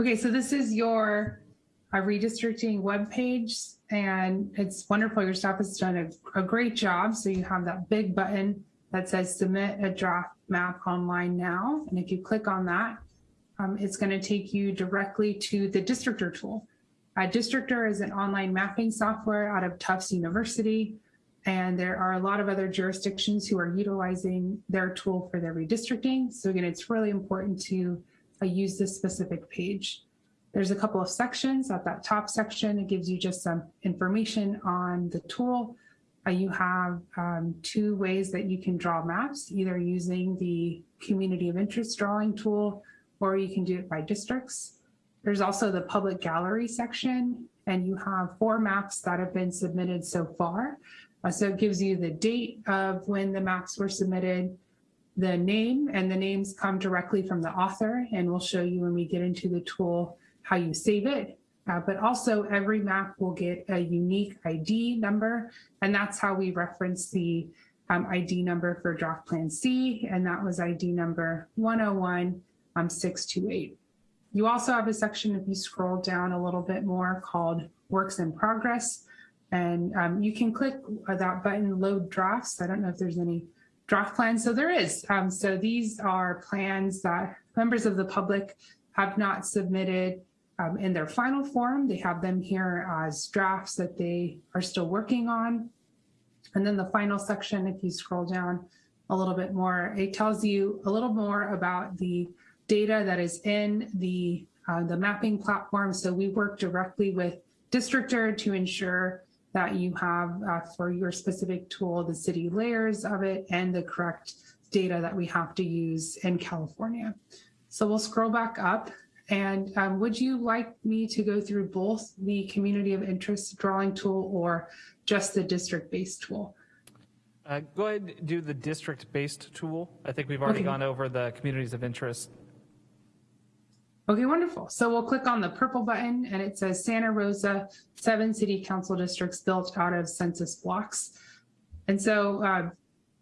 Okay, so this is your uh, redistricting webpage, and it's wonderful. Your staff has done a, a great job. So you have that big button that says submit a draft map online now. And if you click on that, um, it's going to take you directly to the Districtr tool. Uh, is an online mapping software out of Tufts University. And there are a lot of other jurisdictions who are utilizing their tool for their redistricting. So again, it's really important to uh, use this specific page. There's a couple of sections at that top section. It gives you just some information on the tool. Uh, you have um, two ways that you can draw maps, either using the community of interest drawing tool, or you can do it by districts. There's also the public gallery section, and you have four maps that have been submitted so far. Uh, so it gives you the date of when the maps were submitted, the name, and the names come directly from the author, and we'll show you when we get into the tool how you save it. Uh, but also every map will get a unique ID number, and that's how we reference the um, ID number for draft plan C, and that was ID number 101628. Um, you also have a section, if you scroll down a little bit more, called Works in Progress, and um, you can click that button, Load Drafts. I don't know if there's any draft plans, so there is. Um, so these are plans that members of the public have not submitted um, in their final form. They have them here as drafts that they are still working on. And then the final section, if you scroll down a little bit more, it tells you a little more about the data that is in the, uh, the mapping platform. So we work directly with Districtr to ensure that you have uh, for your specific tool, the city layers of it and the correct data that we have to use in California. So we'll scroll back up and um, would you like me to go through both the community of interest drawing tool or just the district-based tool? Uh, go ahead and do the district-based tool. I think we've already okay. gone over the communities of interest. Okay, wonderful. So we'll click on the purple button and it says Santa Rosa, seven city council districts built out of census blocks. And so uh,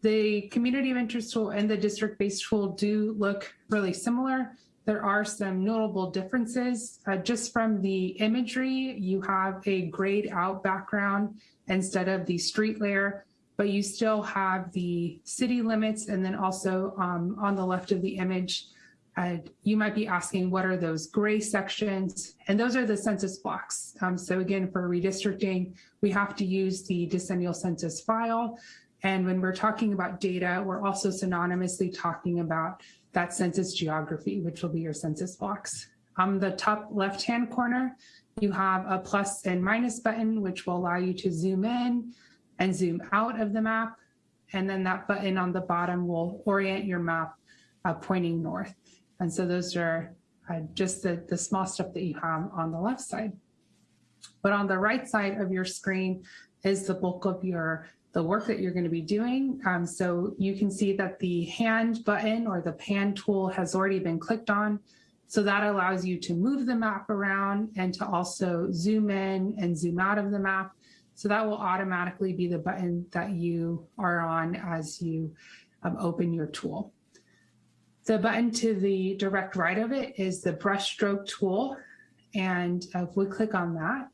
the community of interest tool and the district-based tool do look really similar. There are some notable differences. Uh, just from the imagery, you have a grayed out background instead of the street layer, but you still have the city limits. And then also um, on the left of the image, uh, you might be asking, what are those gray sections? And those are the census blocks. Um, so again, for redistricting, we have to use the decennial census file. And when we're talking about data, we're also synonymously talking about that census geography, which will be your census box. On the top left-hand corner, you have a plus and minus button, which will allow you to zoom in and zoom out of the map. And then that button on the bottom will orient your map uh, pointing north. And so those are uh, just the, the small stuff that you have on the left side. But on the right side of your screen is the bulk of your the work that you're going to be doing. Um, so you can see that the hand button or the pan tool has already been clicked on. So that allows you to move the map around and to also zoom in and zoom out of the map. So that will automatically be the button that you are on as you um, open your tool. The button to the direct right of it is the brushstroke tool. And uh, if we click on that,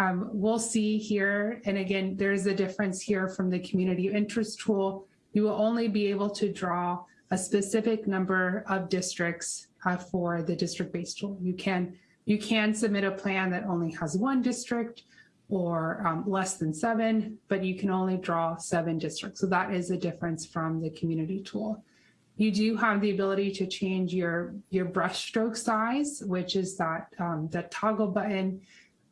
um, we'll see here, and again, there's a difference here from the community interest tool. You will only be able to draw a specific number of districts uh, for the district-based tool. You can, you can submit a plan that only has one district or um, less than seven, but you can only draw seven districts. So that is a difference from the community tool. You do have the ability to change your, your brush stroke size, which is that, um, that toggle button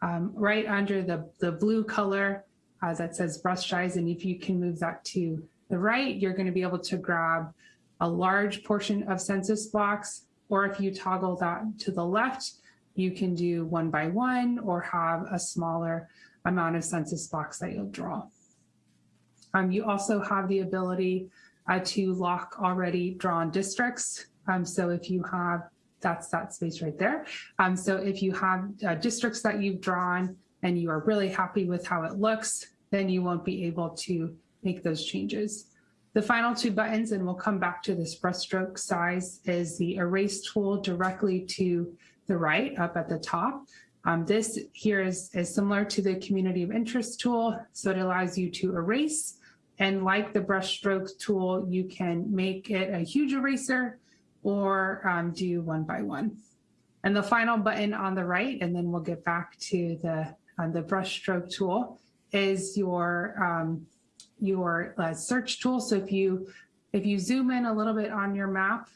um, right under the, the blue color uh, that says brush size. And if you can move that to the right, you're going to be able to grab a large portion of census blocks. Or if you toggle that to the left, you can do one by one or have a smaller amount of census blocks that you'll draw. Um, you also have the ability uh, to lock already drawn districts. Um, so if you have that's that space right there. Um, so if you have uh, districts that you've drawn and you are really happy with how it looks, then you won't be able to make those changes. The final two buttons, and we'll come back to this brushstroke size, is the erase tool directly to the right up at the top. Um, this here is, is similar to the community of interest tool. So it allows you to erase and like the brush stroke tool, you can make it a huge eraser or um, do one by one. And the final button on the right, and then we'll get back to the, uh, the brush stroke tool is your, um, your uh, search tool. So if you, if you zoom in a little bit on your map,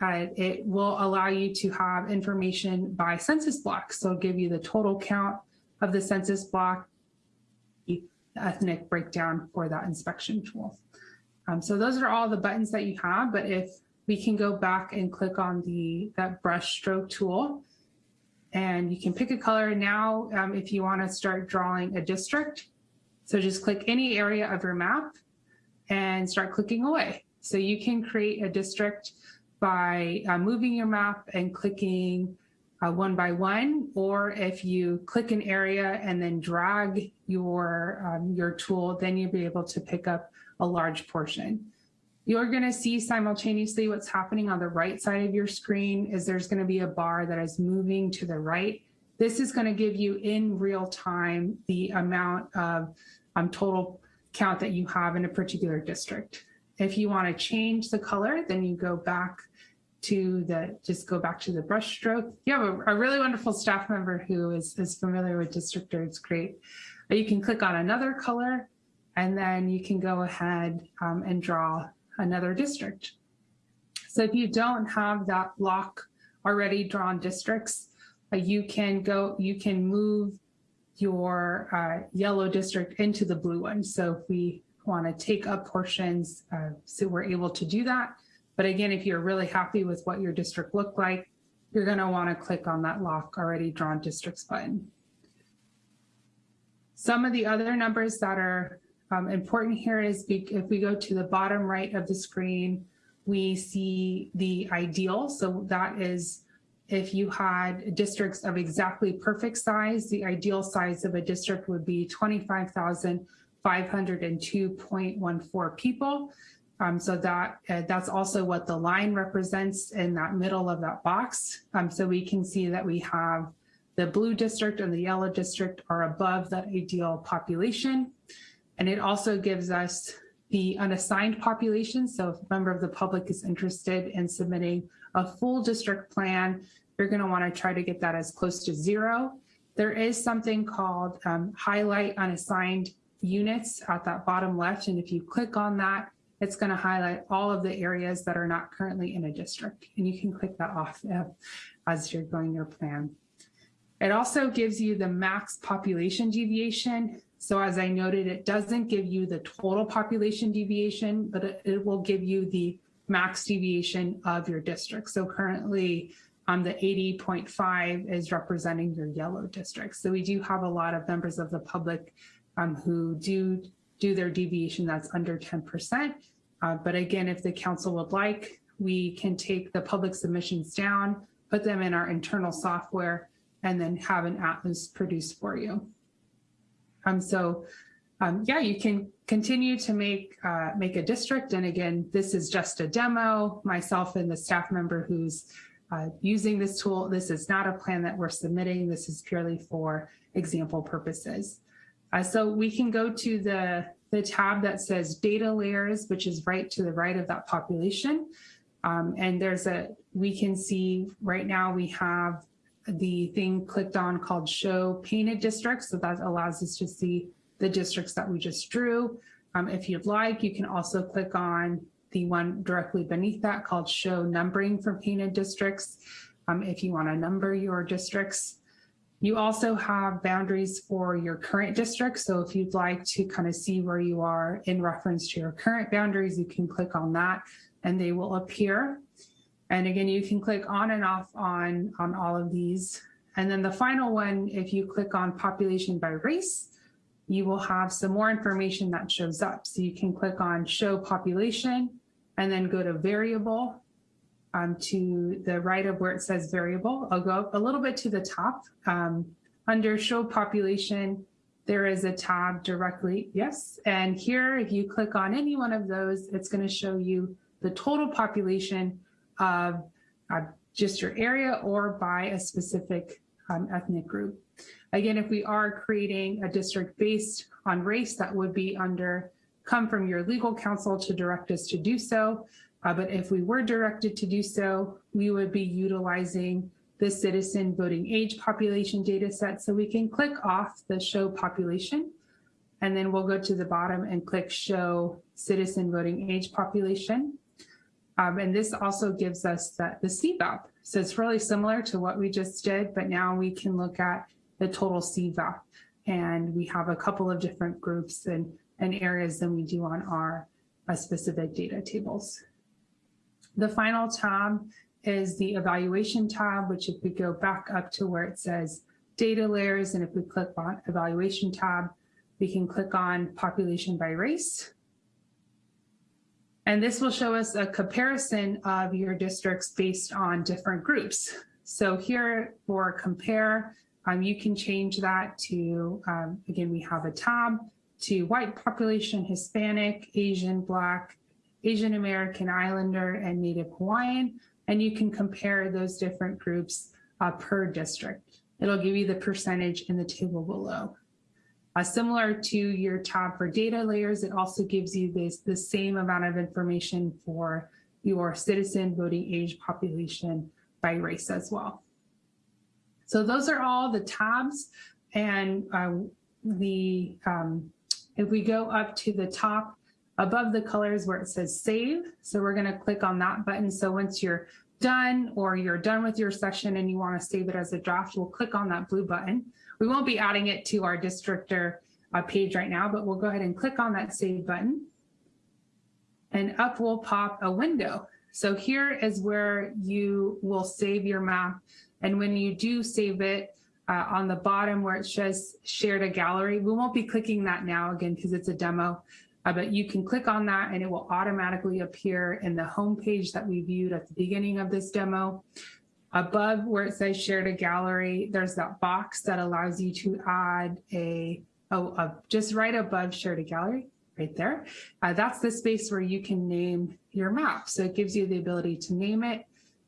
uh, it will allow you to have information by census block. So give you the total count of the census block, ethnic breakdown for that inspection tool. Um, so those are all the buttons that you have, but if we can go back and click on the that brush stroke tool and you can pick a color now um, if you want to start drawing a district. So just click any area of your map and start clicking away. So you can create a district by uh, moving your map and clicking uh, one by one, or if you click an area and then drag your, um, your tool, then you'll be able to pick up a large portion. You're gonna see simultaneously what's happening on the right side of your screen is there's gonna be a bar that is moving to the right. This is gonna give you in real time the amount of um, total count that you have in a particular district. If you wanna change the color, then you go back to the, just go back to the brush stroke. You have a, a really wonderful staff member who is, is familiar with Districtr, it's great. You can click on another color and then you can go ahead um, and draw another district. So if you don't have that block already drawn districts, uh, you can go, you can move your uh, yellow district into the blue one. So if we want to take up portions, uh, so we're able to do that. But again, if you're really happy with what your district looked like, you're going to want to click on that lock already drawn districts button. Some of the other numbers that are um, important here is if we go to the bottom right of the screen, we see the ideal. So that is if you had districts of exactly perfect size, the ideal size of a district would be 25,502.14 people. Um, so that uh, that's also what the line represents in that middle of that box. Um, so we can see that we have the blue district and the yellow district are above that ideal population. And it also gives us the unassigned population. So if a member of the public is interested in submitting a full district plan, you're going to want to try to get that as close to zero. There is something called um, highlight unassigned units at that bottom left. And if you click on that, it's going to highlight all of the areas that are not currently in a district. And you can click that off as you're going your plan. It also gives you the max population deviation. So as I noted, it doesn't give you the total population deviation, but it, it will give you the max deviation of your district. So currently um, the 80.5 is representing your yellow district. So we do have a lot of members of the public um, who do do their deviation that's under 10%. Uh, but again, if the council would like, we can take the public submissions down, put them in our internal software, and then have an atlas produced for you. Um, so um, yeah, you can continue to make uh, make a district. And again, this is just a demo. Myself and the staff member who's uh, using this tool, this is not a plan that we're submitting. This is purely for example purposes. Uh, so we can go to the, the tab that says data layers, which is right to the right of that population. Um, and there's a, we can see right now we have the thing clicked on called show painted districts. So that allows us to see the districts that we just drew. Um, if you'd like, you can also click on the one directly beneath that called show numbering for painted districts. Um, if you want to number your districts. You also have boundaries for your current district. So if you'd like to kind of see where you are in reference to your current boundaries, you can click on that and they will appear. And again, you can click on and off on, on all of these. And then the final one, if you click on population by race, you will have some more information that shows up. So you can click on show population and then go to variable um, to the right of where it says variable. I'll go up a little bit to the top. Um, under show population, there is a tab directly, yes. And here, if you click on any one of those, it's gonna show you the total population of uh, just your area or by a specific um, ethnic group. Again, if we are creating a district based on race, that would be under come from your legal counsel to direct us to do so. Uh, but if we were directed to do so, we would be utilizing the citizen voting age population data set. So we can click off the show population and then we'll go to the bottom and click show citizen voting age population. Um, and this also gives us the, the CVAP. So it's really similar to what we just did, but now we can look at the total CVAP. And we have a couple of different groups and, and areas than we do on our uh, specific data tables. The final tab is the evaluation tab, which if we go back up to where it says data layers, and if we click on evaluation tab, we can click on population by race. And this will show us a comparison of your districts based on different groups. So here for compare, um, you can change that to, um, again, we have a tab to white population, Hispanic, Asian, Black, Asian American Islander, and Native Hawaiian. And you can compare those different groups uh, per district. It'll give you the percentage in the table below. Uh, similar to your tab for data layers, it also gives you this the same amount of information for your citizen voting age population by race as well. So those are all the tabs and uh, the um, if we go up to the top above the colors where it says save, so we're going to click on that button. So once you're done or you're done with your session and you want to save it as a draft, we'll click on that blue button. We won't be adding it to our Districtr uh, page right now, but we'll go ahead and click on that save button. And up will pop a window. So here is where you will save your map. And when you do save it, uh, on the bottom where it says shared to gallery, we won't be clicking that now again because it's a demo, uh, but you can click on that and it will automatically appear in the home page that we viewed at the beginning of this demo. Above where it says share to gallery, there's that box that allows you to add a, oh, just right above share to gallery, right there. Uh, that's the space where you can name your map. So it gives you the ability to name it.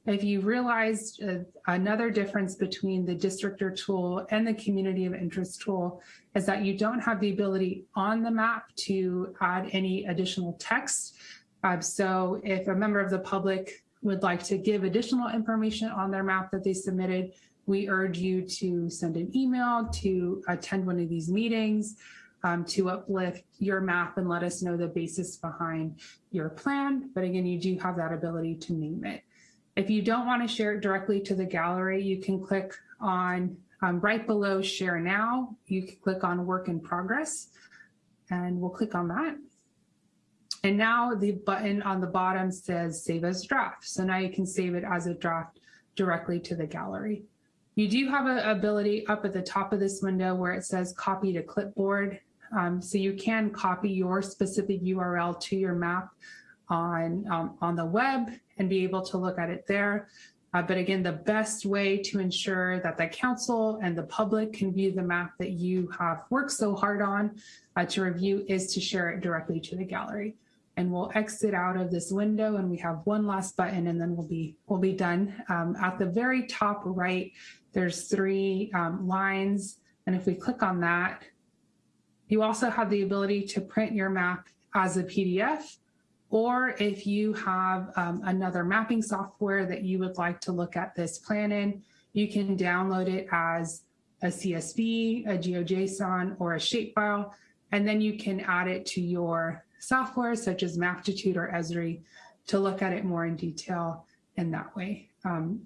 If you realized uh, another difference between the Districtr tool and the community of interest tool is that you don't have the ability on the map to add any additional text. Uh, so if a member of the public would like to give additional information on their map that they submitted, we urge you to send an email, to attend one of these meetings, um, to uplift your map and let us know the basis behind your plan. But again, you do have that ability to name it. If you don't want to share it directly to the gallery, you can click on um, right below share now. You can click on work in progress and we'll click on that. And now the button on the bottom says save as draft. So now you can save it as a draft directly to the gallery. You do have an ability up at the top of this window where it says copy to clipboard. Um, so you can copy your specific URL to your map on, um, on the web and be able to look at it there. Uh, but again, the best way to ensure that the council and the public can view the map that you have worked so hard on uh, to review is to share it directly to the gallery and we'll exit out of this window and we have one last button and then we'll be we'll be done. Um, at the very top right, there's three um, lines. And if we click on that, you also have the ability to print your map as a PDF, or if you have um, another mapping software that you would like to look at this plan in, you can download it as a CSV, a GeoJSON, or a shapefile, and then you can add it to your software such as Maptitude or Esri to look at it more in detail in that way. Um,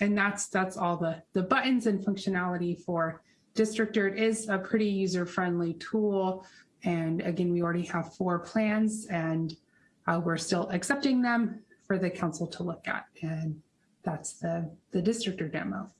and that's that's all the, the buttons and functionality for Districtr. It is a pretty user-friendly tool. And again, we already have four plans and uh, we're still accepting them for the council to look at. And that's the, the Districtr demo.